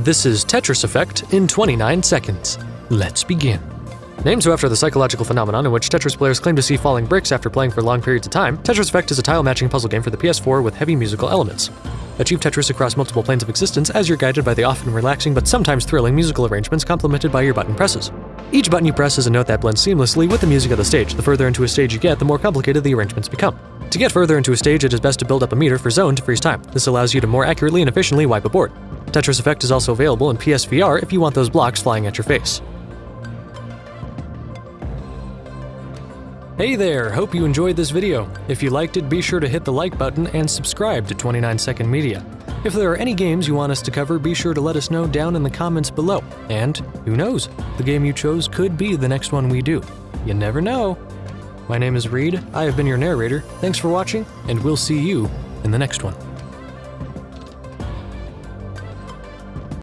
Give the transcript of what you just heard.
This is Tetris Effect in 29 seconds. Let's begin. Named so after the psychological phenomenon in which Tetris players claim to see falling bricks after playing for long periods of time, Tetris Effect is a tile matching puzzle game for the PS4 with heavy musical elements. Achieve Tetris across multiple planes of existence as you're guided by the often relaxing but sometimes thrilling musical arrangements complemented by your button presses. Each button you press is a note that blends seamlessly with the music of the stage. The further into a stage you get, the more complicated the arrangements become. To get further into a stage, it is best to build up a meter for zone to freeze time. This allows you to more accurately and efficiently wipe a board. Tetris Effect is also available in PSVR if you want those blocks flying at your face. Hey there, hope you enjoyed this video. If you liked it, be sure to hit the like button and subscribe to 29 Second Media. If there are any games you want us to cover, be sure to let us know down in the comments below. And who knows, the game you chose could be the next one we do. You never know. My name is Reed, I have been your narrator. Thanks for watching, and we'll see you in the next one.